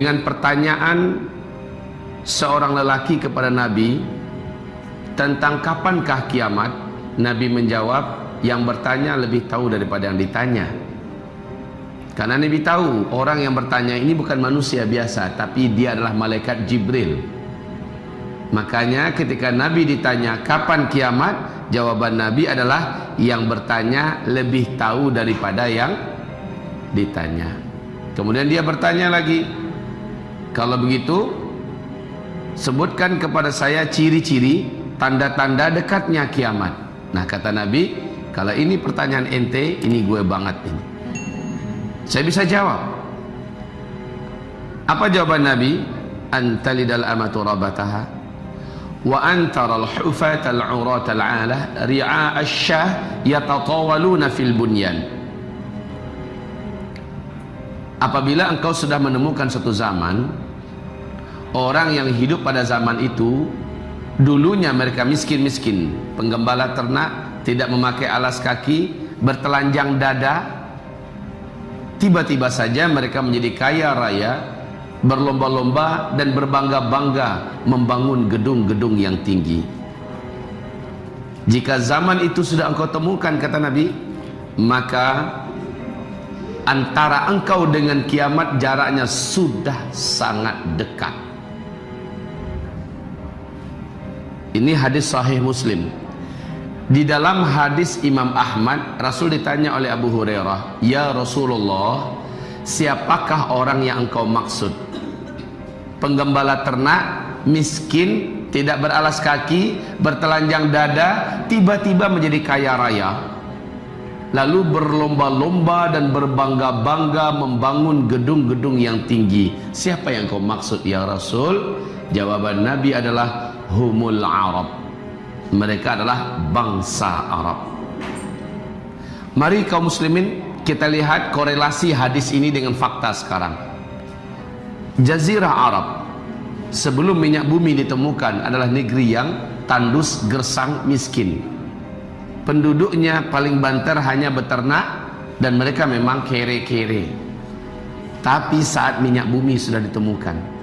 dengan pertanyaan seorang lelaki kepada Nabi tentang kapankah kiamat Nabi menjawab yang bertanya lebih tahu daripada yang ditanya. Karena Nabi tahu orang yang bertanya ini bukan manusia biasa tapi dia adalah malaikat Jibril. Makanya ketika Nabi ditanya kapan kiamat? jawaban Nabi adalah yang bertanya lebih tahu daripada yang ditanya. Kemudian dia bertanya lagi kalau begitu sebutkan kepada saya ciri-ciri tanda-tanda dekatnya kiamat. Nah kata Nabi, kalau ini pertanyaan ente, ini gue banget ini. Saya bisa jawab. Apa jawaban Nabi? Antalidal amatu rabataha wa antara al-hufat al-urat al-alah ri'a asyah yatatawaluna fil bunyan apabila engkau sudah menemukan satu zaman orang yang hidup pada zaman itu dulunya mereka miskin-miskin. Penggembala ternak tidak memakai alas kaki bertelanjang dada. Tiba-tiba saja mereka menjadi kaya raya berlomba-lomba dan berbangga-bangga membangun gedung-gedung yang tinggi. Jika zaman itu sudah engkau temukan kata Nabi maka antara engkau dengan kiamat jaraknya sudah sangat dekat. Ini hadis sahih muslim. Di dalam hadis Imam Ahmad Rasul ditanya oleh Abu Hurairah Ya Rasulullah siapakah orang yang engkau maksud? Penggembala ternak miskin tidak beralas kaki bertelanjang dada tiba-tiba menjadi kaya raya lalu berlomba-lomba dan berbangga-bangga membangun gedung-gedung yang tinggi. Siapa yang kau maksud ya Rasul? Jawaban Nabi adalah humul Arab. Mereka adalah bangsa Arab. Mari kaum muslimin kita lihat korelasi hadis ini dengan fakta sekarang. Jazirah Arab sebelum minyak bumi ditemukan adalah negeri yang tandus, gersang, miskin penduduknya paling banter hanya beternak dan mereka memang kere-kere. Tapi saat minyak bumi sudah ditemukan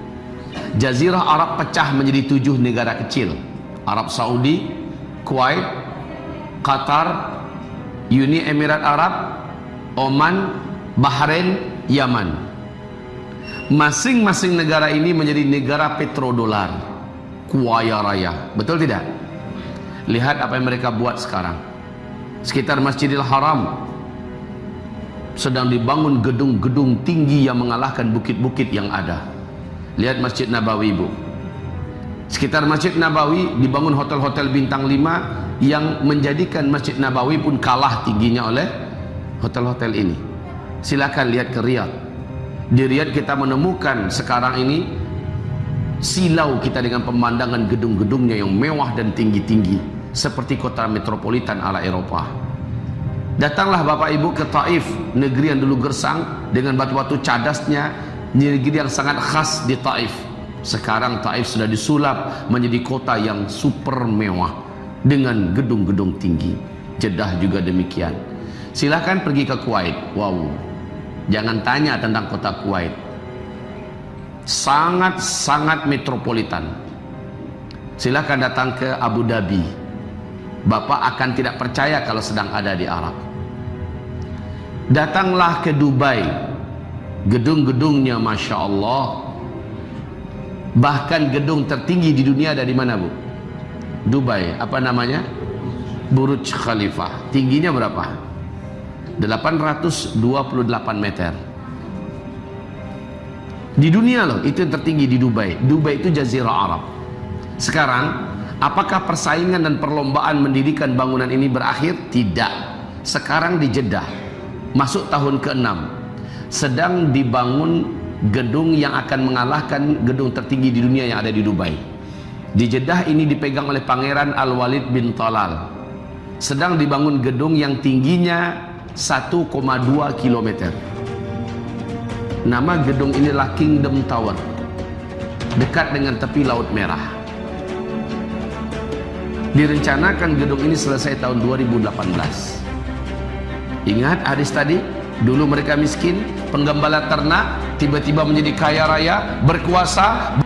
Jazirah Arab pecah menjadi tujuh negara kecil. Arab Saudi, Kuwait, Qatar, Uni Emirat Arab, Oman, Bahrain, Yaman. Masing-masing negara ini menjadi negara petrodolar kuaya raya. Betul tidak? lihat apa yang mereka buat sekarang sekitar Masjidil Haram. Sedang dibangun gedung-gedung tinggi yang mengalahkan bukit-bukit yang ada. Lihat Masjid Nabawi ibu. Sekitar Masjid Nabawi dibangun hotel-hotel bintang 5 yang menjadikan Masjid Nabawi pun kalah tingginya oleh hotel-hotel ini. Silakan lihat ke Riyadh. Di Riyadh kita menemukan sekarang ini silau kita dengan pemandangan gedung-gedungnya yang mewah dan tinggi-tinggi seperti kota metropolitan ala Eropa. Datanglah Bapak Ibu ke Taif, negeri yang dulu gersang dengan batu-batu cadasnya, negeri yang sangat khas di Taif. Sekarang Taif sudah disulap menjadi kota yang super mewah dengan gedung-gedung tinggi. Jeddah juga demikian. Silahkan pergi ke Kuwait. Wow. Jangan tanya tentang kota Kuwait. Sangat-sangat metropolitan. Silahkan datang ke Abu Dhabi Bapak akan tidak percaya kalau sedang ada di Arab. Datanglah ke Dubai. Gedung-gedungnya Masya Allah. Bahkan gedung tertinggi di dunia ada di mana bu? Dubai. Apa namanya? Burj Khalifah. Tingginya berapa? 828 meter. Di dunia loh, itu yang tertinggi di Dubai. Dubai itu jazirah Arab. Sekarang Apakah persaingan dan perlombaan mendirikan bangunan ini berakhir? Tidak. Sekarang di Jeddah, masuk tahun ke-6, sedang dibangun gedung yang akan mengalahkan gedung tertinggi di dunia yang ada di Dubai. Di Jeddah ini dipegang oleh Pangeran Al-Walid bin Talal. Sedang dibangun gedung yang tingginya 1,2 km. Nama gedung inilah Kingdom Tower. Dekat dengan tepi Laut Merah. Direncanakan gedung ini selesai tahun 2018. Ingat hadis tadi, dulu mereka miskin, penggembala ternak tiba-tiba menjadi kaya raya berkuasa